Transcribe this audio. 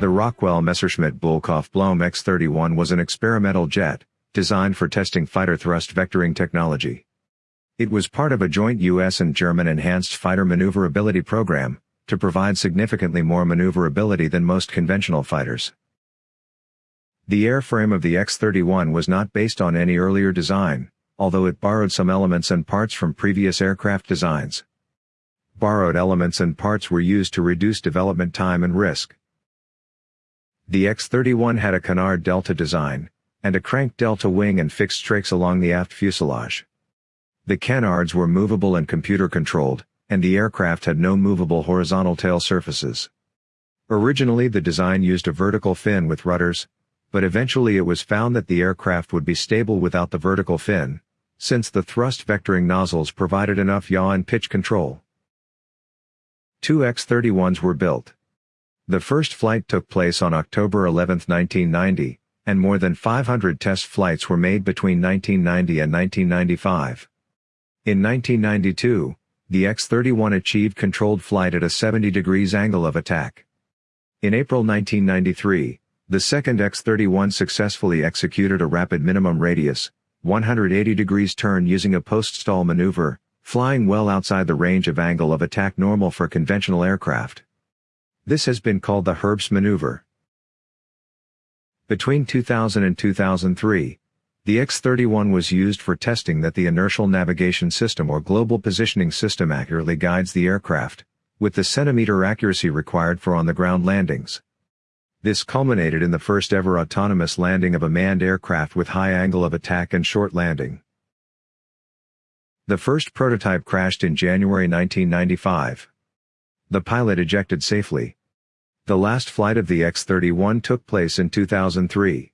The Rockwell Messerschmitt Bölkow Blohm X-31 was an experimental jet, designed for testing fighter thrust vectoring technology. It was part of a joint U.S. and German enhanced fighter maneuverability program, to provide significantly more maneuverability than most conventional fighters. The airframe of the X-31 was not based on any earlier design, although it borrowed some elements and parts from previous aircraft designs. Borrowed elements and parts were used to reduce development time and risk. The X-31 had a canard delta design, and a crank delta wing and fixed strakes along the aft fuselage. The canards were movable and computer-controlled, and the aircraft had no movable horizontal tail surfaces. Originally the design used a vertical fin with rudders, but eventually it was found that the aircraft would be stable without the vertical fin, since the thrust vectoring nozzles provided enough yaw and pitch control. Two X-31s were built. The first flight took place on October 11, 1990, and more than 500 test flights were made between 1990 and 1995. In 1992, the X-31 achieved controlled flight at a 70 degrees angle of attack. In April 1993, the second X-31 successfully executed a rapid minimum radius, 180 degrees turn using a post-stall maneuver, flying well outside the range of angle of attack normal for conventional aircraft. This has been called the Herbst maneuver. Between 2000 and 2003, the X-31 was used for testing that the Inertial Navigation System or Global Positioning System accurately guides the aircraft, with the centimeter accuracy required for on-the-ground landings. This culminated in the first ever autonomous landing of a manned aircraft with high angle of attack and short landing. The first prototype crashed in January 1995. The pilot ejected safely. The last flight of the X-31 took place in 2003.